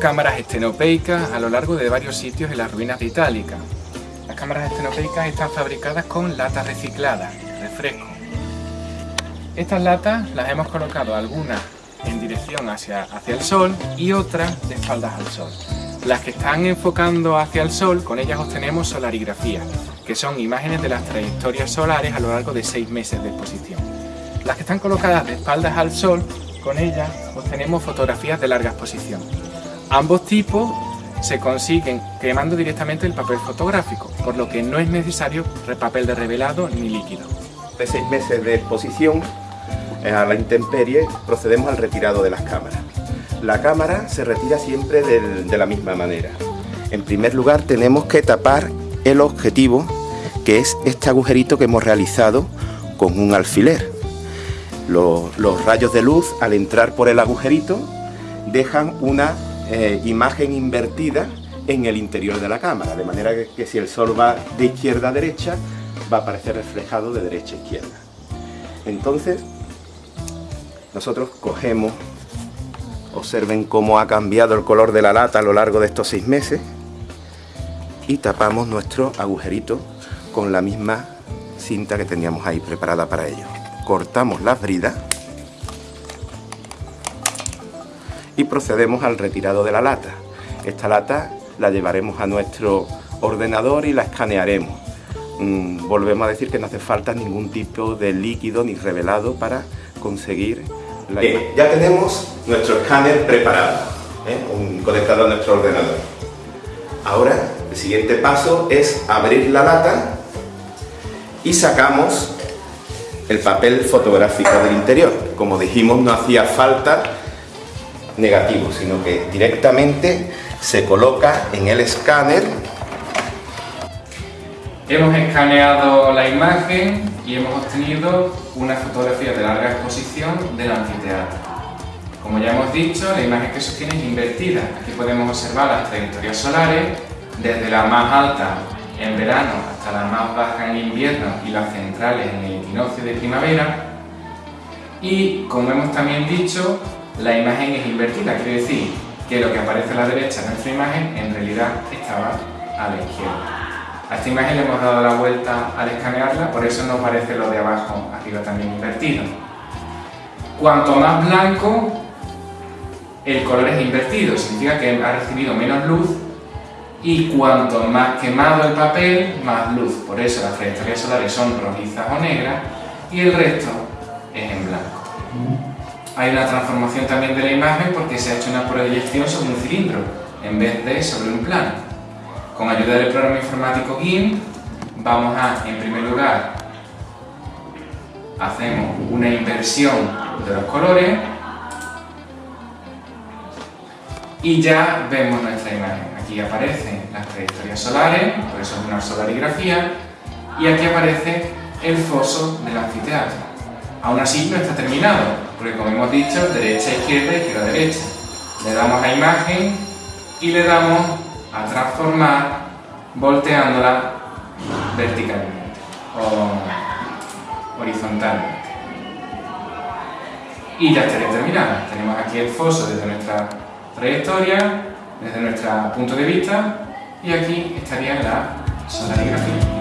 cámaras estenopeicas a lo largo de varios sitios en las ruinas de Itálica. Las cámaras estenopeicas están fabricadas con latas recicladas, refresco. Estas latas las hemos colocado algunas en dirección hacia, hacia el sol y otras de espaldas al sol. Las que están enfocando hacia el sol, con ellas obtenemos solarigrafía, que son imágenes de las trayectorias solares a lo largo de seis meses de exposición. Las que están colocadas de espaldas al sol, con ellas obtenemos fotografías de larga exposición. Ambos tipos se consiguen quemando directamente el papel fotográfico, por lo que no es necesario papel de revelado ni líquido. De seis meses de exposición eh, a la intemperie procedemos al retirado de las cámaras. La cámara se retira siempre de la misma manera. En primer lugar tenemos que tapar el objetivo, que es este agujerito que hemos realizado con un alfiler. Los, rayos de luz, al entrar por el agujerito, dejan una eh, imagen invertida en el interior de la cámara, de manera que, si el sol va de izquierda a derecha, va a aparecer reflejado de derecha a izquierda. Entonces, nosotros cogemos Observen cómo ha cambiado el color de la lata a lo largo de estos seis meses. Y tapamos nuestro agujerito con la misma cinta que teníamos ahí preparada para ello. Cortamos las bridas y procedemos al retirado de la lata. Esta lata la llevaremos a nuestro ordenador y la escanearemos. Mm, volvemos a decir que no hace falta ningún tipo de líquido ni revelado para conseguir ya tenemos nuestro escáner preparado, ¿eh? conectado a nuestro ordenador. Ahora, el siguiente paso es abrir la lata y sacamos el papel fotográfico del interior. Como dijimos, no hacía falta negativo, sino que directamente se coloca en el escáner. Hemos escaneado la imagen y hemos obtenido una fotografía de larga exposición del anfiteatro. Como ya hemos dicho, la imagen que sostiene es invertida. Aquí podemos observar las trayectorias solares, desde la más alta en verano hasta la más baja en invierno y las centrales en el equinoccio de primavera. Y como hemos también dicho, la imagen es invertida, quiere decir que lo que aparece a la derecha de nuestra imagen en realidad estaba a la izquierda. A esta imagen le hemos dado la vuelta al escanearla, por eso no parece lo de abajo arriba también invertido. Cuanto más blanco, el color es invertido, significa que ha recibido menos luz y cuanto más quemado el papel, más luz. Por eso las trayectorias solares son rojizas o negras y el resto es en blanco. Hay una transformación también de la imagen porque se ha hecho una proyección sobre un cilindro en vez de sobre un plano. Con ayuda del programa informático GIMP vamos a, en primer lugar, hacemos una inversión de los colores y ya vemos nuestra imagen. Aquí aparecen las trayectorias solares, por eso es una solarigrafía, y aquí aparece el foso del anfiteatro. Aún así no está terminado, porque como hemos dicho, derecha, izquierda, izquierda, derecha. Le damos a imagen y le damos a transformar volteándola verticalmente o horizontalmente. Y ya estaría terminada. Tenemos aquí el foso desde nuestra trayectoria, desde nuestro punto de vista, y aquí estaría la solarigrafía.